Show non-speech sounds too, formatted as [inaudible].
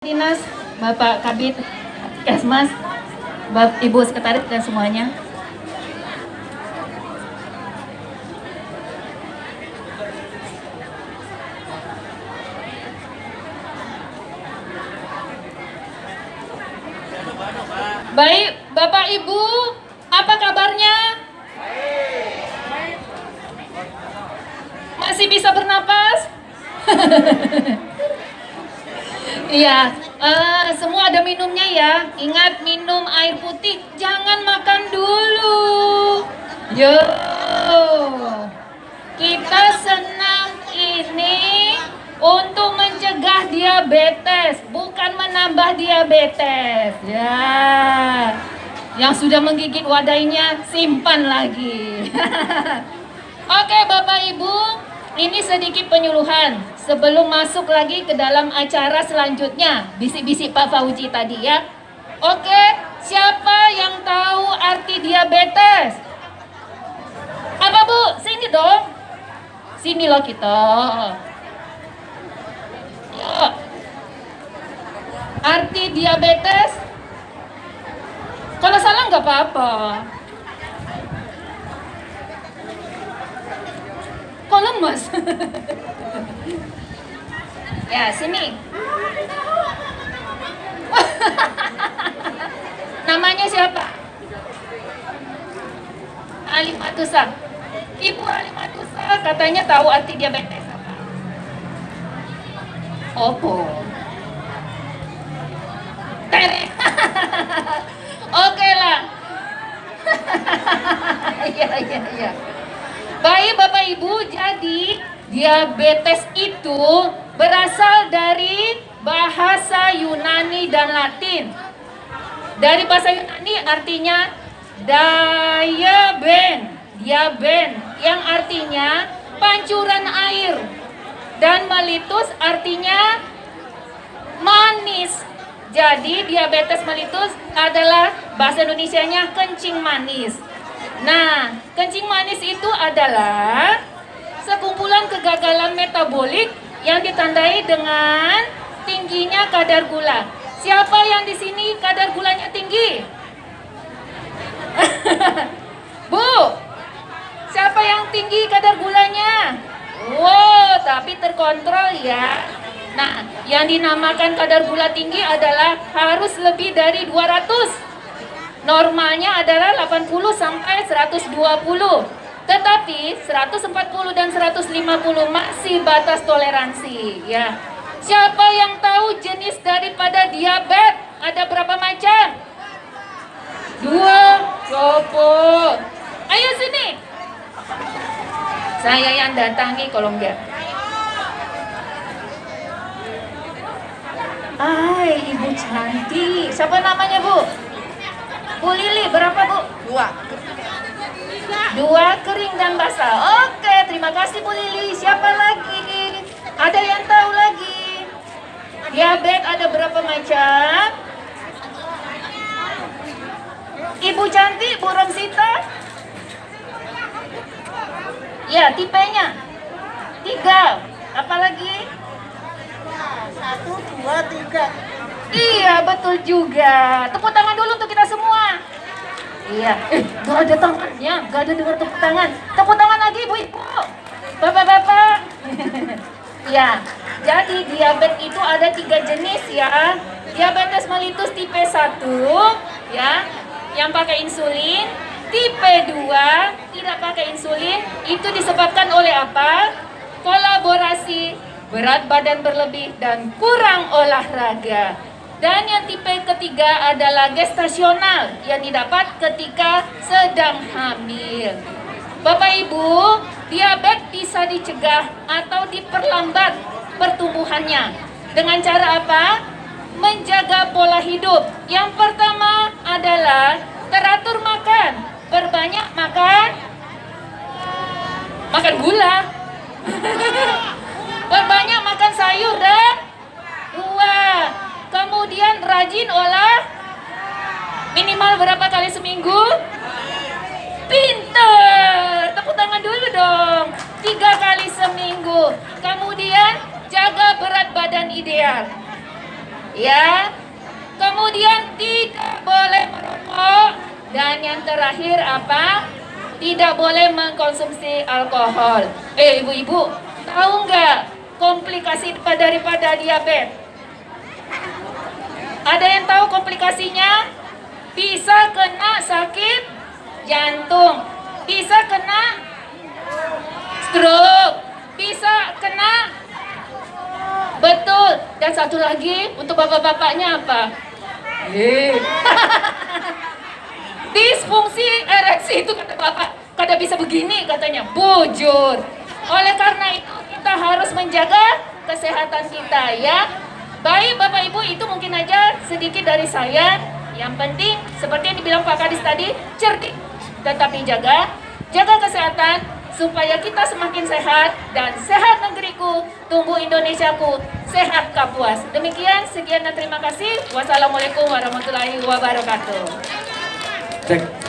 Dinas, Bapak Kabit Kesmas, Bapak Ibu Sekretaris dan semuanya. Baik, Bapak Ibu, apa kabarnya? Masih bisa bernapas? [laughs] Iya, uh, semua ada minumnya ya. Ingat minum air putih, jangan makan dulu. Yo, kita senang ini untuk mencegah diabetes, bukan menambah diabetes. Ya, yang sudah menggigit wadahnya simpan lagi. [laughs] Oke, Bapak Ibu, ini sedikit penyuluhan sebelum masuk lagi ke dalam acara selanjutnya. Bisik-bisik Pak Fauji tadi ya. Oke, siapa yang tahu arti diabetes? Apa Bu? Sini dong. Sini loh kita. Ya. Arti diabetes? Kalau salah nggak apa-apa. Lemes? [laughs] ya, sini. [laughs] Namanya siapa? Alimatusa. Ibu Alimatusa katanya tahu arti diabetes apa? Opo. Tere. [laughs] Oke lah. [laughs] Iya, iya, iya. Baik Bapak Ibu, diabetes itu berasal dari bahasa Yunani dan Latin. Dari bahasa Yunani artinya diaben, diaben yang artinya pancuran air. Dan melitus artinya manis. Jadi diabetes melitus adalah bahasa Indonesianya kencing manis. Nah, kencing manis itu adalah sekumpulan kegagalan metabolik yang ditandai dengan tingginya kadar gula. Siapa yang di sini kadar gulanya tinggi? [laughs] Bu, siapa yang tinggi kadar gulanya? Wow, tapi terkontrol ya. Nah, yang dinamakan kadar gula tinggi adalah harus lebih dari 200 Normalnya adalah 80 sampai 120. Tetapi 140 dan 150 masih batas toleransi ya. Siapa yang tahu jenis daripada diabetes? Ada berapa macam? Dua. Coba. Ayo sini. Saya yang datangi kalau enggak. Hai, ibu cantik. Siapa namanya, Bu? Bu Lili, berapa Bu? Dua. Dua kering dan basah. Oke, terima kasih Bu Lili. Siapa lagi? Ada yang tahu lagi? Diabetes ada berapa macam? Ibu cantik, Bu Romsita? Ya, tipenya. Tiga. Apa lagi? Satu, dua, tiga. Iya, betul juga. Tepuk tangan dulu untuk kita semua. Iya, gak ada tangannya, gak ada dengar tepuk tangan. Tepuk tangan lagi, Bu Ibu. Bapak-bapak. ya, jadi diabetes itu ada tiga jenis ya. Diabetes mellitus tipe 1, ya, yang pakai insulin. Tipe 2, tidak pakai insulin. Itu disebabkan oleh apa? Kolaborasi, berat badan berlebih, dan kurang olahraga. Dan yang tipe ketiga adalah gestasional yang didapat ketika sedang hamil. Bapak Ibu, diabetes bisa dicegah atau diperlambat pertumbuhannya. Dengan cara apa? Menjaga pola hidup. Yang pertama adalah teratur makan. Berbanyak makan makan gula. [laughs] Berbanyak makan sayur dan Kemudian rajin olah minimal berapa kali seminggu? Pinter, tepuk tangan dulu dong. Tiga kali seminggu. Kemudian jaga berat badan ideal. Ya. Kemudian tidak boleh merokok dan yang terakhir apa? Tidak boleh mengkonsumsi alkohol. Eh ibu-ibu, tahu nggak komplikasi daripada diabetes? Ada yang tahu komplikasinya? Bisa kena sakit jantung, bisa kena stroke, bisa kena betul. Dan satu lagi untuk bapak-bapaknya apa? Eh. [laughs] Disfungsi ereksi itu kata bapak, kada bisa begini katanya, bujur. Oleh karena itu kita harus menjaga kesehatan kita ya. Baik Bapak Ibu itu mungkin aja sedikit dari saya. Yang penting seperti yang dibilang Pak Kadis tadi, cerdik tetapi jaga, jaga kesehatan supaya kita semakin sehat dan sehat negeriku, tumbuh Indonesiaku, sehat Kapuas. Demikian, sekian dan terima kasih. Wassalamualaikum warahmatullahi wabarakatuh. Cek.